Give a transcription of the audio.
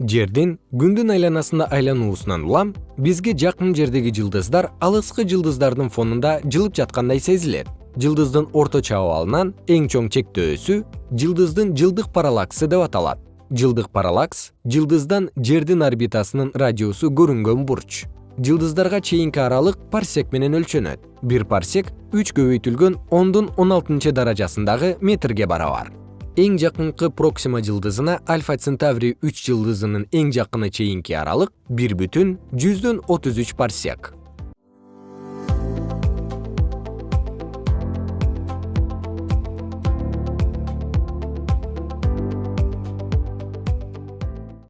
жердин күндүн айланасында айлануусунан улам бизге жакын жердеги жылдыздар алыскы жылдыздардын фонунда жылып жаткандай сезилет жылдыздын орточо абалынан эң чоң чектөөсү жылдыздын жылдык параллаксы деп аталат. Жылдык параллакс жылдыздан жердин орбитасынын радиусу көрүнгөн бурч. Жылдыздарга чейинки аралык парсек менен өлчөнөт. Бир парсек үч көбөйтүлгөн ондун он алтынчы даражасындагы метрге барабар эң жакынкы проксима жылдызына альфа центаврий үч жылдызынын эң жакыны чейинки аралык бир бүтүн жүздөн отуз үч парсек